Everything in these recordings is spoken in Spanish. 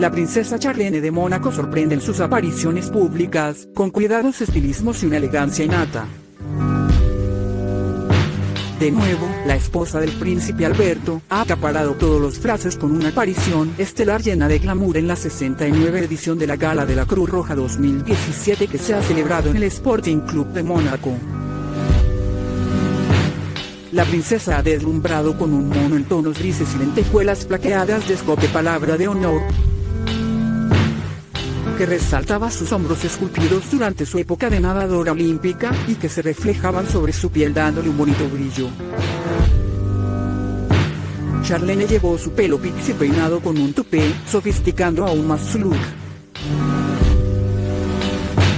La princesa Charlene de Mónaco sorprende en sus apariciones públicas, con cuidados estilismos y una elegancia innata. De nuevo, la esposa del príncipe Alberto, ha acaparado todos los frases con una aparición estelar llena de glamour en la 69 edición de la Gala de la Cruz Roja 2017 que se ha celebrado en el Sporting Club de Mónaco. La princesa ha deslumbrado con un mono en tonos grises y lentejuelas plateadas de escote palabra de honor, que resaltaba sus hombros esculpidos durante su época de nadadora olímpica, y que se reflejaban sobre su piel dándole un bonito brillo. Charlene llevó su pelo pixie peinado con un tupé, sofisticando aún más su look.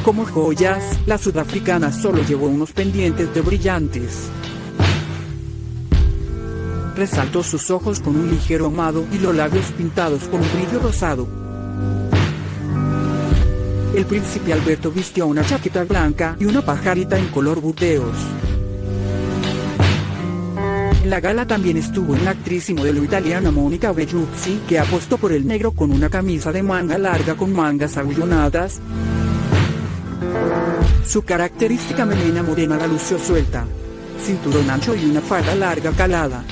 Como joyas, la sudafricana solo llevó unos pendientes de brillantes resaltó sus ojos con un ligero ahumado y los labios pintados con un brillo rosado. El príncipe Alberto vistió una chaqueta blanca y una pajarita en color burdeos. En la gala también estuvo la actriz y modelo italiana Mónica Bellucci, que apostó por el negro con una camisa de manga larga con mangas abullonadas. Su característica melena morena la lució suelta, cinturón ancho y una falda larga calada.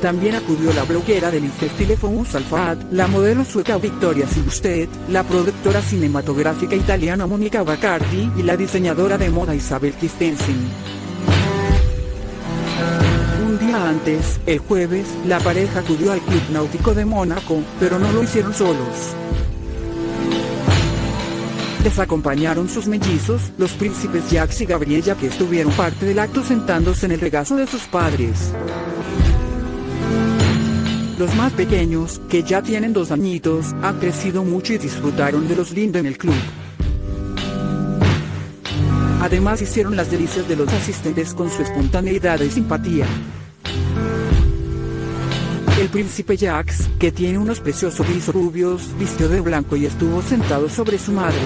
También acudió la bloguera del Infestilefon Salfat, la modelo sueca Victoria Silvstedt, la productora cinematográfica italiana Monica Baccardi y la diseñadora de moda Isabel Christensen. Un día antes, el jueves, la pareja acudió al Club Náutico de Mónaco, pero no lo hicieron solos. Les acompañaron sus mellizos, los príncipes Jacques y Gabriella que estuvieron parte del acto sentándose en el regazo de sus padres. Los más pequeños, que ya tienen dos añitos, han crecido mucho y disfrutaron de los lindos en el club. Además hicieron las delicias de los asistentes con su espontaneidad y simpatía. El príncipe Jacques, que tiene unos preciosos rizos rubios, vistió de blanco y estuvo sentado sobre su madre.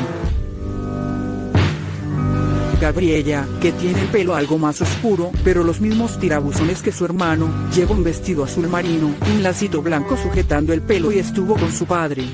Gabriella, que tiene el pelo algo más oscuro, pero los mismos tirabuzones que su hermano, lleva un vestido azul marino, un lacito blanco sujetando el pelo y estuvo con su padre.